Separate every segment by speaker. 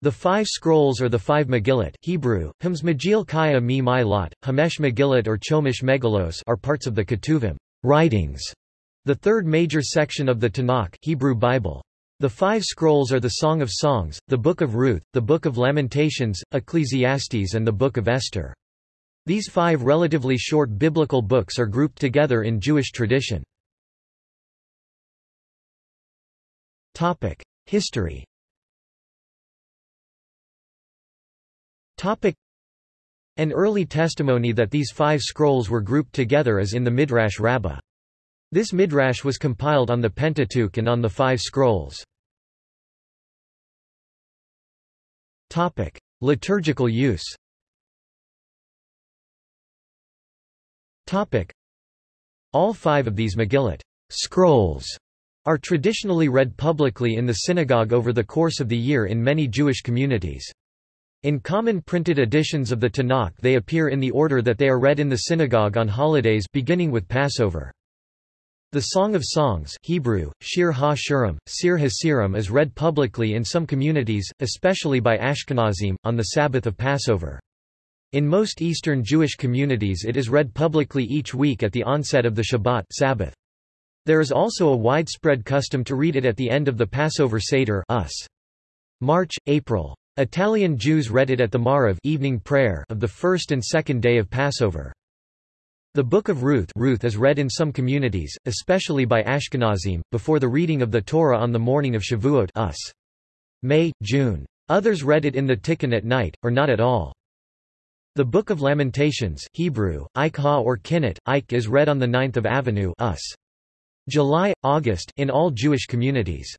Speaker 1: The five scrolls or the five Megillot Hebrew, Hams Megil Kaya Mi Hamesh Megillot or Chomish Megalos are parts of the Ketuvim writings, the third major section of the Tanakh Hebrew Bible. The five scrolls are the Song of Songs, the Book of Ruth, the Book of Lamentations, Ecclesiastes and the Book of Esther. These five relatively short biblical books are grouped together in Jewish tradition. History An early testimony that these five scrolls were grouped together is in the Midrash Rabbah. This Midrash was compiled on the Pentateuch and on the five scrolls. Topic: Liturgical use Topic: All five of these Megillot scrolls are traditionally read publicly in the synagogue over the course of the year in many Jewish communities. In common printed editions of the Tanakh they appear in the order that they are read in the synagogue on holidays beginning with Passover. The Song of Songs Hebrew, Shir ha-Shirim, Sir Hasirim is read publicly in some communities, especially by Ashkenazim, on the Sabbath of Passover. In most Eastern Jewish communities it is read publicly each week at the onset of the Shabbat Sabbath. There is also a widespread custom to read it at the end of the Passover Seder us. March, April. Italian Jews read it at the Maariv evening prayer of the first and second day of Passover. The Book of Ruth, Ruth is read in some communities, especially by Ashkenazim, before the reading of the Torah on the morning of Shavuot us. May, June. Others read it in the Tikkun at night, or not at all. The Book of Lamentations Hebrew, Ikha or Kinnat, Ik is read on the 9th of Avenue us. July, August in all Jewish communities.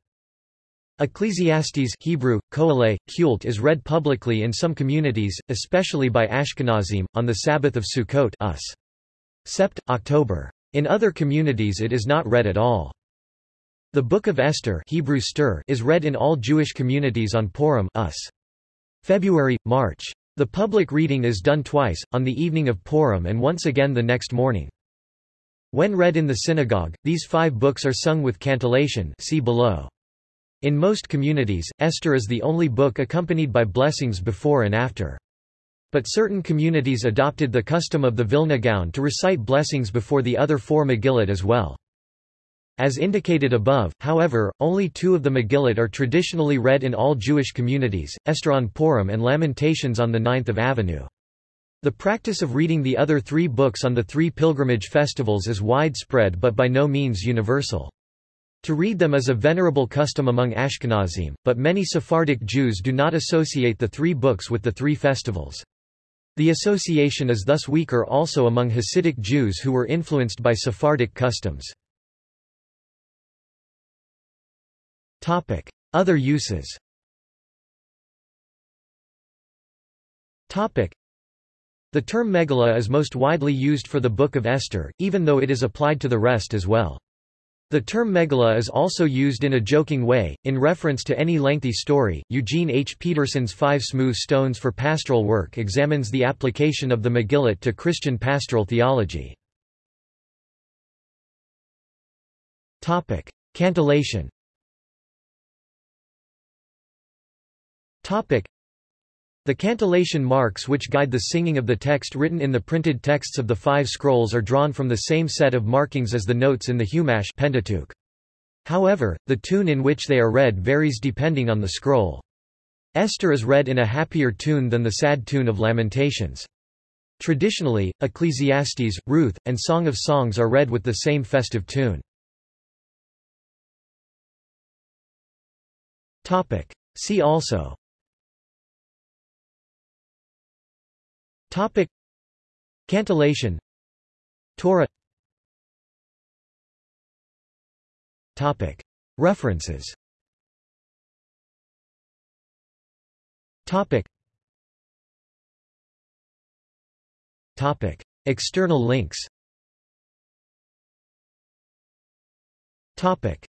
Speaker 1: Ecclesiastes Hebrew, Koheleh, Kult is read publicly in some communities, especially by Ashkenazim, on the Sabbath of Sukkot us. Sept, October. In other communities it is not read at all. The Book of Esther Hebrew Stir is read in all Jewish communities on Purim us. February, March. The public reading is done twice, on the evening of Purim and once again the next morning. When read in the synagogue, these five books are sung with cantillation see below. In most communities, Esther is the only book accompanied by blessings before and after. But certain communities adopted the custom of the Vilna Gaon to recite blessings before the other four Megillot as well. As indicated above, however, only two of the Megillot are traditionally read in all Jewish communities, Esther on Purim and Lamentations on the 9th of Avenue. The practice of reading the other three books on the three pilgrimage festivals is widespread but by no means universal. To read them is a venerable custom among Ashkenazim, but many Sephardic Jews do not associate the three books with the three festivals. The association is thus weaker also among Hasidic Jews who were influenced by Sephardic customs. Other uses The term Megillah is most widely used for the Book of Esther, even though it is applied to the rest as well. The term megillah is also used in a joking way, in reference to any lengthy story. Eugene H. Peterson's Five Smooth Stones for Pastoral Work examines the application of the Megillah to Christian pastoral theology. Topic: Cantillation. Topic: the cantillation marks which guide the singing of the text written in the printed texts of the five scrolls are drawn from the same set of markings as the notes in the Chumash Pentateuch. However, the tune in which they are read varies depending on the scroll. Esther is read in a happier tune than the sad tune of Lamentations. Traditionally, Ecclesiastes, Ruth, and Song of Songs are read with the same festive tune. See also Topic. Cantillation. Torah. Topic. References. Topic. Topic. External links. Topic